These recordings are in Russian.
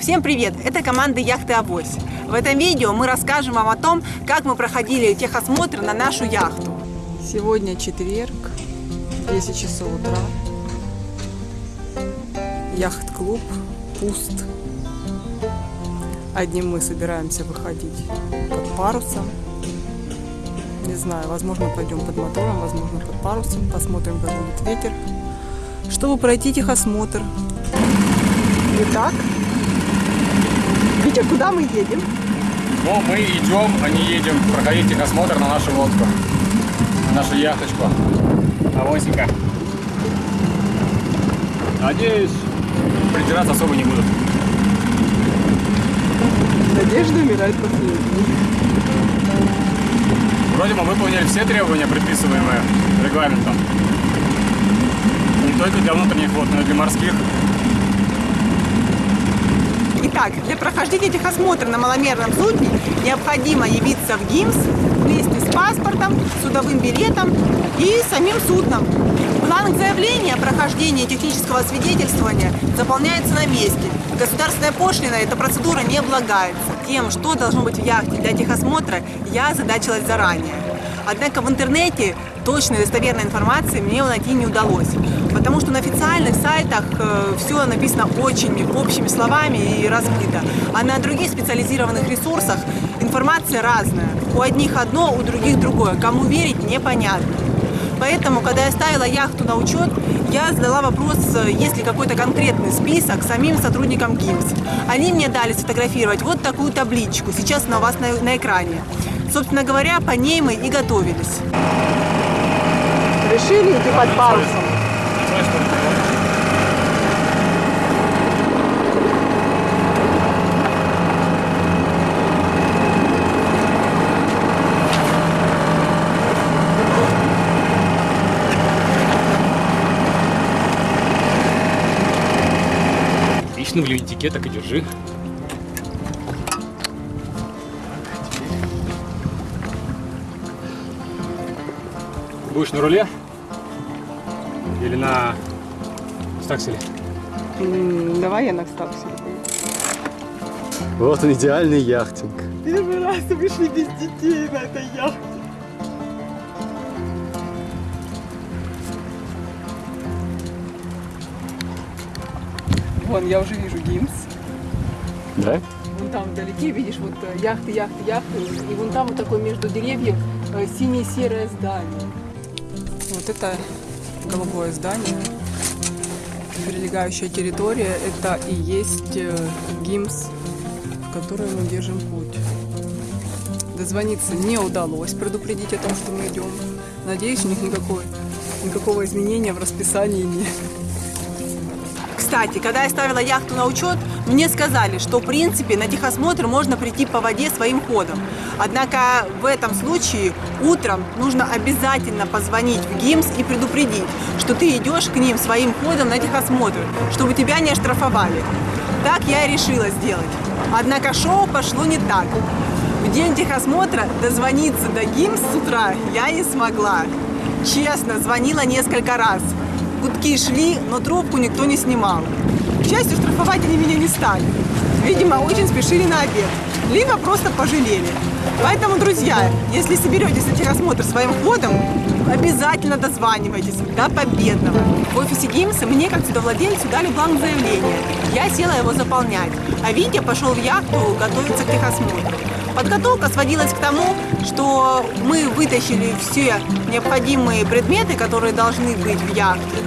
Всем привет! Это команда Яхты Авось. В этом видео мы расскажем вам о том, как мы проходили техосмотр на нашу яхту. Сегодня четверг, 10 часов утра. Яхт-клуб пуст. Одним мы собираемся выходить под парусом. Не знаю, возможно пойдем под мотором, возможно под парусом. Посмотрим, как будет ветер. Чтобы пройти техосмотр. Итак, Витя, куда мы едем? Ну, мы идем, а не едем проходить техосмотр на нашу лодку, на нашу яхточку. Авосика. Надеюсь, придираться особо не будут. Надежда умирает последней. Вроде мы выполнили все требования, предписываемые регламентом. Не только для внутренних вод, но и для морских. Итак, для прохождения техосмотра на маломерном судне необходимо явиться в ГИМС вместе с паспортом, судовым билетом и самим судном. Бланк заявления о прохождении технического свидетельствования заполняется на месте. Государственная пошлина эта процедура не облагается. Тем, что должно быть в яхте для техосмотра, я задачилась заранее. Однако в интернете точной достоверной информации мне найти не удалось, потому что на официальных сайтах э, все написано очень общими словами и размыто, а на других специализированных ресурсах информация разная. У одних одно, у других другое. Кому верить, непонятно. Поэтому, когда я ставила яхту на учет, я задала вопрос, есть ли какой-то конкретный список самим сотрудникам ГИМС. Они мне дали сфотографировать вот такую табличку, сейчас она у вас на, на экране. Собственно говоря, по ней мы и готовились. Решили идти под парусом. В леднике так и держи. Будешь на руле? Или на стакселе? Давай я на стаксе. Вот он идеальный яхтинг. Первый раз вышли без детей на этой яхте. Вон, я уже вижу ГИМС. Да? Вон там вдалеке видишь вот э, яхты, яхты, яхты. И вон там вот такое между деревьев э, синее-серое здание. Вот это голубое здание. Прилегающая территория это и есть э, ГИМС, в который мы держим путь. Дозвониться не удалось, предупредить о том, что мы идем. Надеюсь, у них никакой, никакого изменения в расписании нет. Кстати, когда я ставила яхту на учет, мне сказали, что в принципе на техосмотр можно прийти по воде своим ходом. Однако в этом случае утром нужно обязательно позвонить в ГИМС и предупредить, что ты идешь к ним своим ходом на техосмотр, чтобы тебя не оштрафовали. Так я и решила сделать. Однако шоу пошло не так. В день техосмотра дозвониться до ГИМС с утра я не смогла. Честно, звонила несколько раз. Гудки шли, но трубку никто не снимал. К счастью, штрафовать меня не стали. Видимо, очень спешили на обед. Либо просто пожалели. Поэтому, друзья, если соберетесь на техосмотр своим ходом, обязательно дозванивайтесь до победного. В офисе ГИМСа мне, как судовладельцу, дали бланк заявления. Я села его заполнять, а Витя пошел в яхту готовиться к техосмотру. Подготовка сводилась к тому, что мы вытащили все необходимые предметы, которые должны быть в яхте,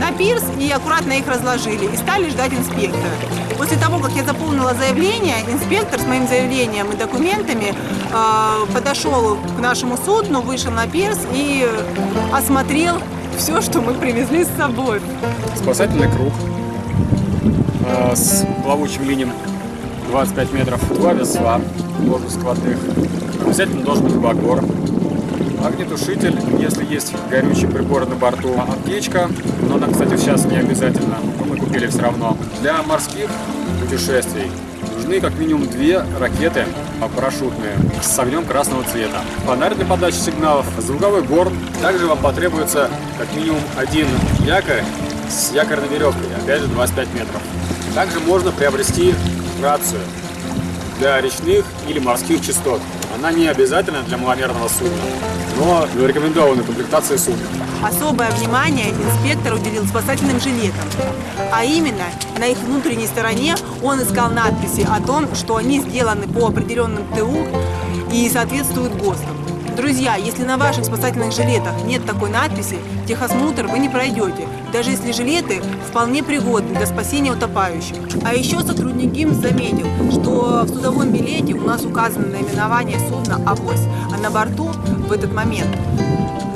на пирс и аккуратно их разложили и стали ждать инспектора. После того, как я заполнила заявление, инспектор с моим заявлением и документами э, подошел к нашему судну, вышел на пирс и осмотрел все, что мы привезли с собой. Спасательный круг э, с плавучим линием 25 метров, два весла ложно-складных. Обязательно должен быть багор. Огнетушитель, если есть горючие приборы на борту. Аптечка, но она, кстати, сейчас не обязательно, но мы купили все равно. Для морских путешествий нужны как минимум две ракеты а, парашютные с огнем красного цвета. Фонарь для подачи сигналов, звуковой горн. Также вам потребуется как минимум один якорь с якорной веревкой, опять же 25 метров. Также можно приобрести рацию для речных или морских частот. Она не обязательна для маломерного судна, но в рекомендованной комплектации судна. Особое внимание инспектор уделил спасательным жилетам. А именно, на их внутренней стороне он искал надписи о том, что они сделаны по определенным ТУ и соответствуют ГОСТам. Друзья, если на ваших спасательных жилетах нет такой надписи, техосмотр вы не пройдете, даже если жилеты вполне пригодны для спасения утопающих. А еще сотрудник ГИМС заметил, что в судовом билете у нас указано наименование судна «Авось», а на борту в этот момент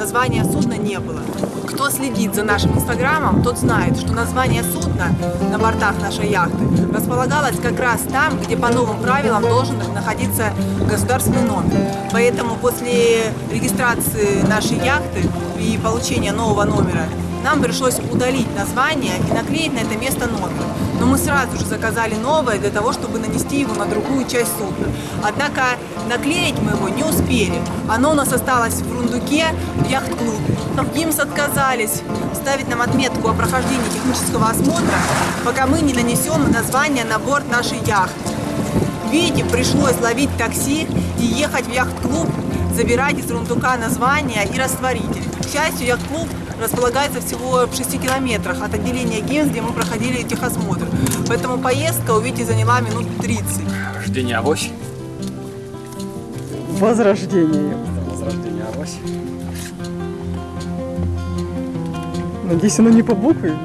названия судна не было. Кто следит за нашим инстаграмом, тот знает, что название судна на бортах нашей яхты располагалось как раз там, где по новым правилам должен находиться государственный номер. Поэтому после регистрации нашей яхты и получения нового номера нам пришлось удалить название и наклеить на это место номер. Но мы сразу же заказали новое для того, чтобы нанести его на другую часть судна. Однако наклеить мы его не успели. Оно у нас осталось в рундуке в яхт-клубе. ГИМС отказались ставить нам отметку о прохождении технического осмотра, пока мы не нанесем название на борт нашей яхты. Видите, пришлось ловить такси и ехать в яхт-клуб, забирать из рундука название и растворитель. К счастью, яхт-клуб располагается всего в 6 километрах от отделения ГИМС, где мы проходили техосмотр. Поэтому поездка, увидите, заняла минут 30. Рождение авось. Возрождение. Возрождение авось. Надеюсь, оно не по букве.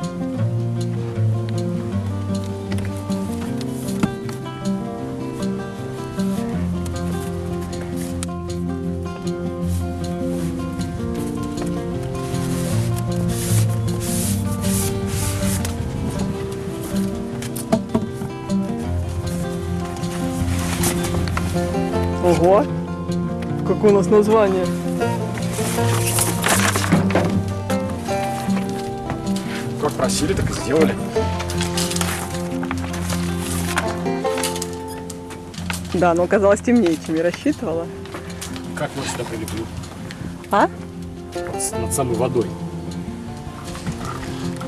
Ого! Какое у нас название? Как просили, так и сделали. Да, но оказалось темнее, чем я рассчитывала. Как вот сюда прилеплю? А? Над самой водой.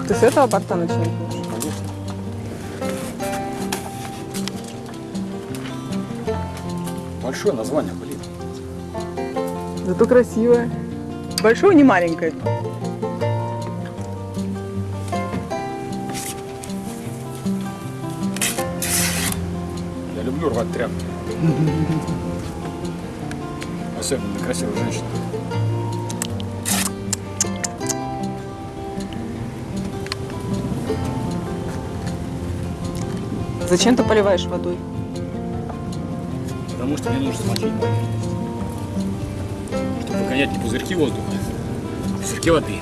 Ты с этого борта начинаешь? Большое название, блин. Зато красивое. Большое, не маленькое. Я люблю рвать тряпки. Особенно для красивых женщин. Зачем ты поливаешь водой? Потому что мне нужно смочить поверхность. Чтобы выгонять не пузырьки воздуха, а пузырьки воды.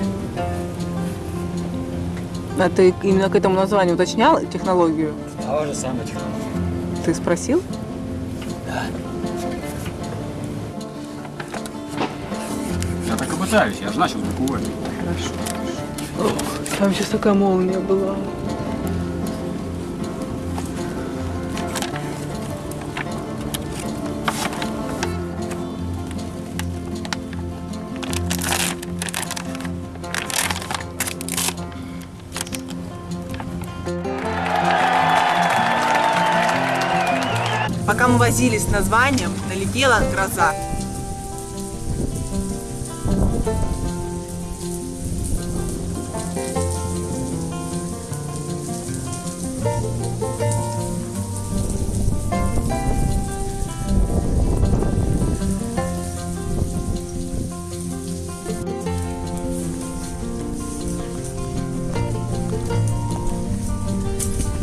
А ты именно к этому названию уточнял технологию? А же самое технология. Ты спросил? Я так и пытаюсь, я же начал буквы. Хорошо. Там сейчас такая молния была. Возились с названием, налетела гроза.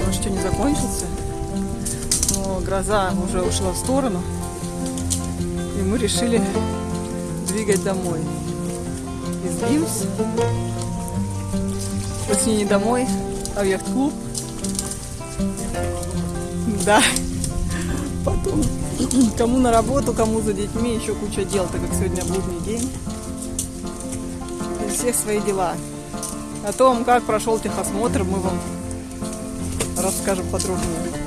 Может, что не закончился? Гроза уже ушла в сторону. И мы решили двигать домой. Из Гимс. Точнее, не домой, а в яхт-клуб. Да. Потом кому на работу, кому за детьми, еще куча дел, так как сегодня будний день. И всех свои дела. О том, как прошел техосмотр, мы вам расскажем подробнее.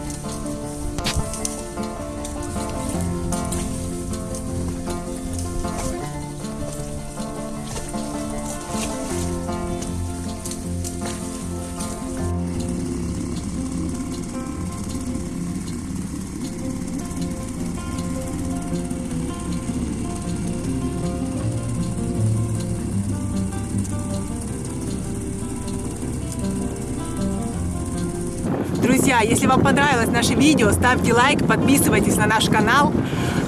Друзья, если вам понравилось наше видео, ставьте лайк, подписывайтесь на наш канал,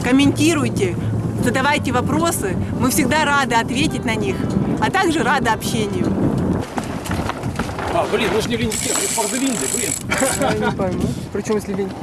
комментируйте, задавайте вопросы. Мы всегда рады ответить на них, а также рады общению. А, блин, мы же не в Линьке, мы блин. Я не пойму. Причем если линьки.